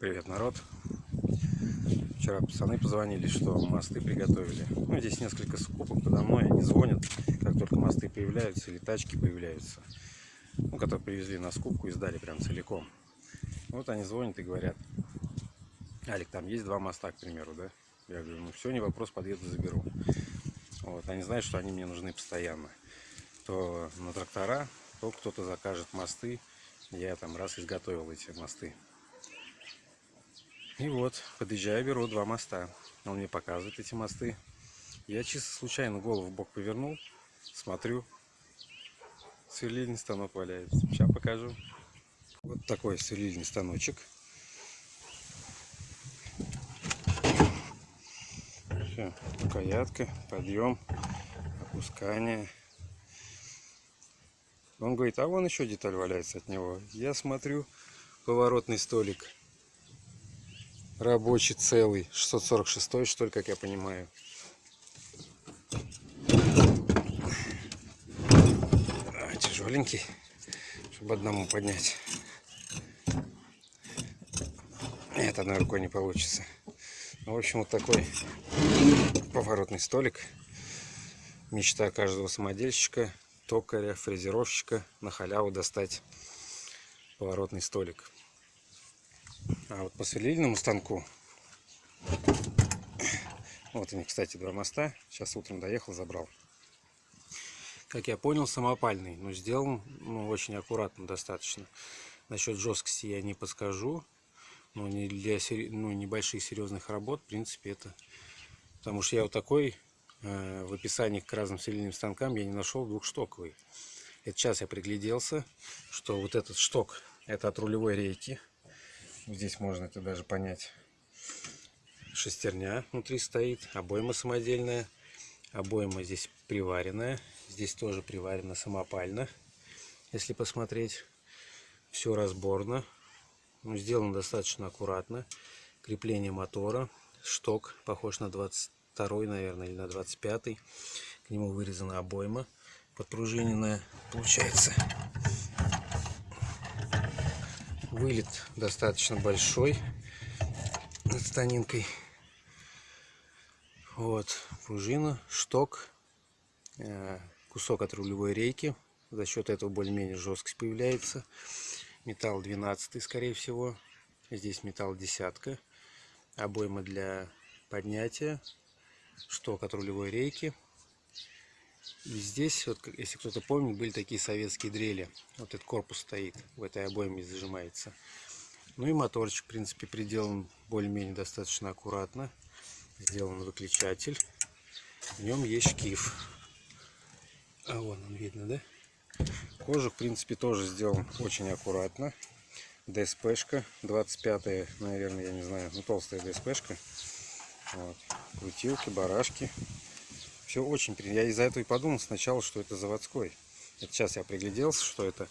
Привет, народ! Вчера пацаны позвонили, что мосты приготовили. Ну, здесь несколько скупок подо мной, они звонят, как только мосты появляются или тачки появляются. Ну, которые привезли на скупку и сдали прям целиком. Вот они звонят и говорят, Алик, там есть два моста, к примеру, да? Я говорю, ну все, не вопрос, подъеду, заберу. Вот, они знают, что они мне нужны постоянно. То на трактора, то кто-то закажет мосты. Я там раз изготовил эти мосты. И вот, подъезжаю, беру два моста. Он мне показывает эти мосты. Я чисто случайно голову в бок повернул, смотрю, сверлильный станок валяется. Сейчас покажу. Вот такой сверлильный станочек. Все, рукоятка, подъем, опускание. Он говорит, а вон еще деталь валяется от него. Я смотрю, поворотный столик рабочий целый 646 что ли как я понимаю. А, тяжеленький чтобы одному поднять. Нет одной рукой не получится. Ну, в общем вот такой поворотный столик. Мечта каждого самодельщика токаря фрезеровщика на халяву достать поворотный столик а вот по сверлильному станку, вот они, кстати, два моста. Сейчас утром доехал, забрал. Как я понял, самопальный, но сделан ну, очень аккуратно достаточно. Насчет жесткости я не подскажу. Но не для ну, небольших серьезных работ, в принципе, это... Потому что я вот такой э, в описании к разным сверлильным станкам я не нашел двухштоковый. Это сейчас я пригляделся, что вот этот шток, это от рулевой рейки. Здесь можно это даже понять. Шестерня внутри стоит, обойма самодельная. Обойма здесь приваренная. Здесь тоже приварена самопально. Если посмотреть, все разборно. Ну, сделано достаточно аккуратно. Крепление мотора. Шток похож на 22 наверное, или на 25 -й. К нему вырезана обойма подпружиненная получается. Вылет достаточно большой над станинкой. Вот, пружина, шток, э, кусок от рулевой рейки. За счет этого более-менее жесткость появляется. Металл 12 скорее всего. Здесь металл десятка. Обойма для поднятия. Шток от рулевой рейки. И здесь, вот, если кто-то помнит, были такие советские дрели. Вот этот корпус стоит, в этой обойме зажимается. Ну и моторчик, в принципе, приделан более-менее достаточно аккуратно. Сделан выключатель. В нем есть шкив. А вон он видно, да? Кожа, в принципе, тоже сделан очень аккуратно. ДСПшка, 25 наверное, я не знаю, ну толстая ДСПшка. Вот. Крутилки, барашки. Все очень. Я из-за этого и подумал сначала, что это заводской. Это сейчас я пригляделся, что это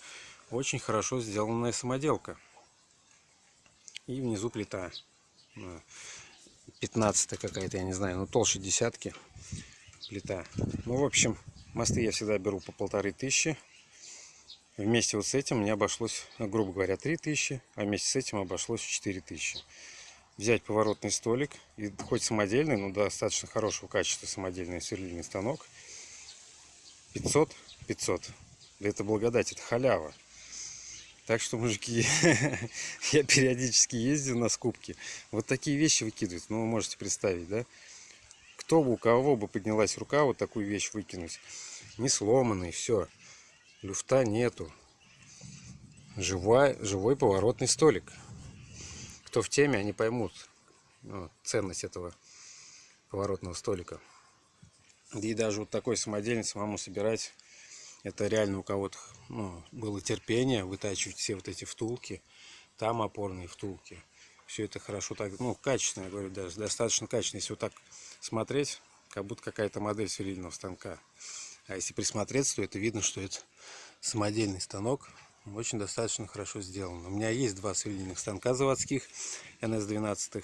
очень хорошо сделанная самоделка. И внизу плита. 15 какая-то, я не знаю, ну толще десятки плита. Ну, в общем, мосты я всегда беру по полторы тысячи. Вместе вот с этим мне обошлось, грубо говоря, 3000, а вместе с этим обошлось 4000 взять поворотный столик, и хоть самодельный, но достаточно хорошего качества самодельный сверлильный станок. 500, 500. Да это благодать, это халява. Так что, мужики, я периодически ездил на скупки. Вот такие вещи выкидывают. Ну, вы можете представить, да? Кто бы, у кого бы поднялась рука вот такую вещь выкинуть. Не сломанный, все. Люфта нету. Живой, живой поворотный столик кто в теме, они поймут ну, ценность этого поворотного столика. И даже вот такой самодельный самому собирать, это реально у кого-то ну, было терпение вытачивать все вот эти втулки, там опорные втулки. Все это хорошо, так, ну, качественно, я говорю, даже достаточно качественно. Если вот так смотреть, как будто какая-то модель сверлильного станка. А если присмотреться, то это видно, что это самодельный станок очень достаточно хорошо сделано. У меня есть два сверлильных станка заводских NS-12.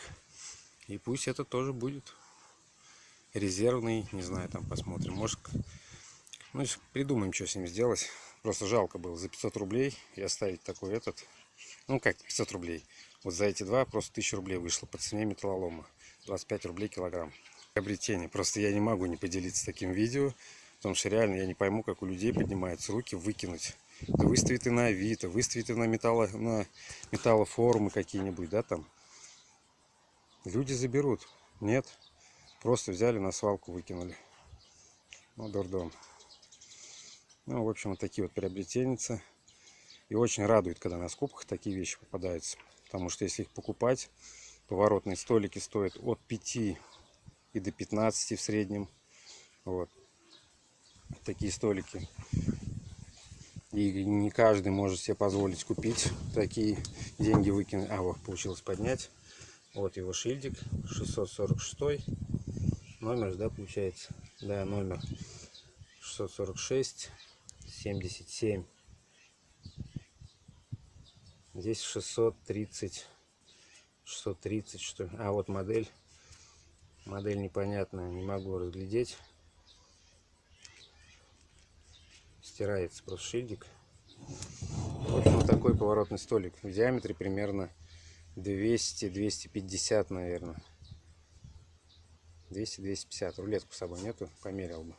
И пусть это тоже будет резервный. Не знаю, там посмотрим. Может, ну, придумаем, что с ним сделать. Просто жалко было за 500 рублей и оставить такой этот. Ну, как 500 рублей. Вот за эти два просто 1000 рублей вышло по цене металлолома. 25 рублей килограмм. Приобретение. Просто я не могу не поделиться таким видео. Потому что реально я не пойму, как у людей поднимаются руки выкинуть. Да выставит и на Авито, выставит и на, металло, на металлофорумы какие-нибудь, да, там. Люди заберут. Нет. Просто взяли на свалку, выкинули. Ну, дурдом. Ну, в общем, вот такие вот приобретенницы. И очень радует, когда на скупках такие вещи попадаются. Потому что если их покупать, поворотные столики стоят от 5 и до 15 в среднем. Вот. Такие столики. И не каждый может себе позволить купить такие деньги выкинуть. А, вот, получилось поднять. Вот его шильдик. 646. Номер, да, получается? Да, номер 646 77 Здесь 630. 630 что ли. А вот модель. Модель непонятная, не могу разглядеть. Стирается просто шильдик. В общем, вот такой поворотный столик. В диаметре примерно 200-250, наверное. 200-250. Рулетку с собой нету, померил бы.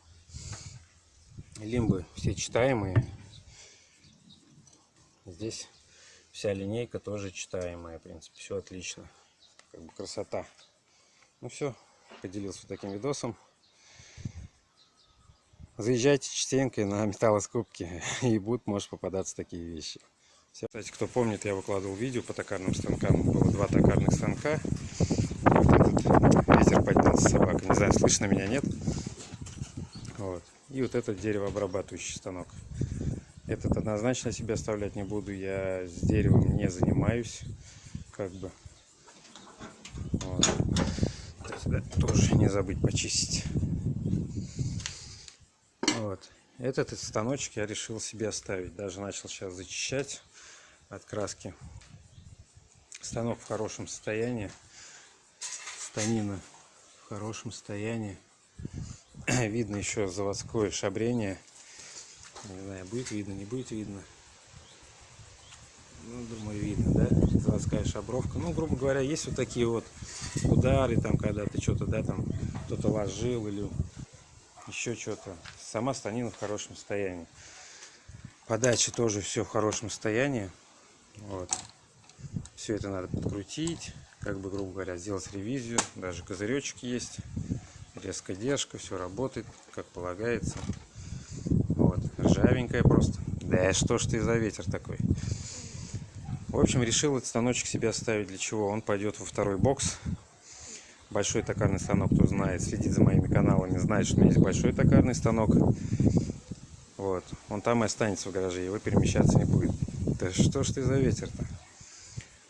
Лимбы все читаемые. Здесь Вся линейка тоже читаемая, в принципе, все отлично. Как бы красота. Ну все, поделился таким видосом. Заезжайте частенько на металлоскупки, и будут, может, попадаться такие вещи. Все. Кстати, кто помнит, я выкладывал видео по токарным станкам. Было два токарных станка. Вот этот ветер поднялся собака. Не знаю, слышно меня, нет? Вот. И вот этот деревообрабатывающий станок. Этот однозначно себе оставлять не буду. Я с деревом не занимаюсь. Как бы. Вот. Тоже не забыть почистить. Вот. Этот станочек я решил себе оставить. Даже начал сейчас зачищать от краски. Станок в хорошем состоянии. Станина в хорошем состоянии. Видно еще заводское шабрение не знаю, будет видно, не будет видно. Ну, думаю, видно, да? Заводская шабровка. Ну, грубо говоря, есть вот такие вот удары, там, когда ты что-то, да, там, кто-то ложил или еще что-то. Сама станина в хорошем состоянии. Подача тоже все в хорошем состоянии. Вот. Все это надо подкрутить, как бы, грубо говоря, сделать ревизию. Даже козыречек есть, резкая держка, все работает, как полагается ржавенькая просто. Да что ж ты за ветер такой? В общем, решил этот станочек себе оставить. Для чего? Он пойдет во второй бокс. Большой токарный станок, кто знает, следит за моими каналами, знает, что у меня есть большой токарный станок. Вот. Он там и останется в гараже, его перемещаться не будет. Да что ж ты за ветер-то?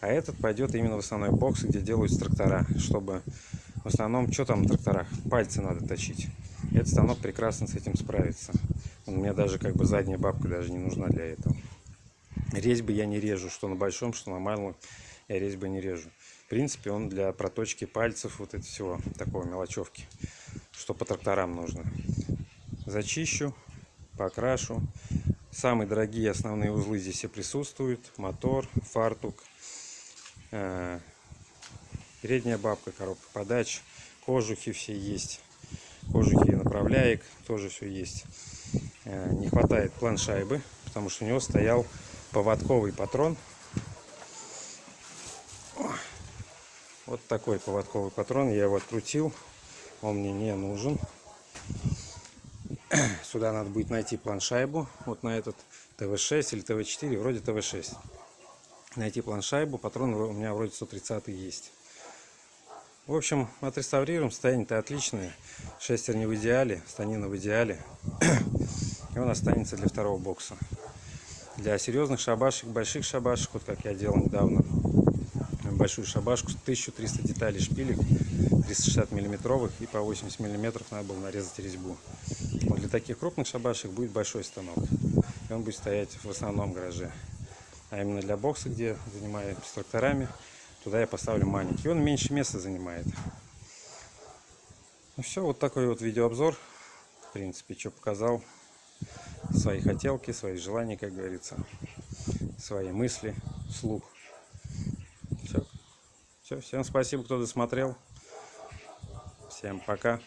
А этот пойдет именно в основной бокс, где делаются трактора, чтобы в основном, что там в тракторах? Пальцы надо точить. Этот станок прекрасно с этим справится. У меня даже как бы задняя бабка даже не нужна для этого. Резьбы я не режу, что на большом, что на малом я резьбы не режу. В принципе, он для проточки пальцев, вот это всего, такого мелочевки, что по тракторам нужно. Зачищу, покрашу. Самые дорогие основные узлы здесь все присутствуют. Мотор, фартук, э, передняя бабка, коробка подач, кожухи все есть. Кожухи направляек тоже все есть. Э, не хватает планшайбы, потому что у него стоял поводковый патрон. Вот такой поводковый патрон. Я его открутил. Он мне не нужен. Сюда надо будет найти планшайбу. Вот на этот ТВ-6 или ТВ-4. Вроде ТВ-6. Найти планшайбу. Патрон у меня вроде 130 есть. В общем, отреставрируем. Состояние-то отличное. Шестер не в идеале. Станина в идеале. И он останется для второго бокса. Для серьезных шабашек, больших шабашек, вот как я делал недавно, большую шабашку, 1300 деталей шпилек, 360 миллиметровых и по 80 миллиметров надо было нарезать резьбу. Вот для таких крупных шабашек будет большой станок. И он будет стоять в основном гараже. А именно для бокса, где занимаюсь тракторами, туда я поставлю маленький. Он меньше места занимает. Ну все, вот такой вот видеообзор. В принципе, что показал свои хотелки, свои желания, как говорится, свои мысли, слух. Все. Все, всем спасибо, кто досмотрел. Всем пока.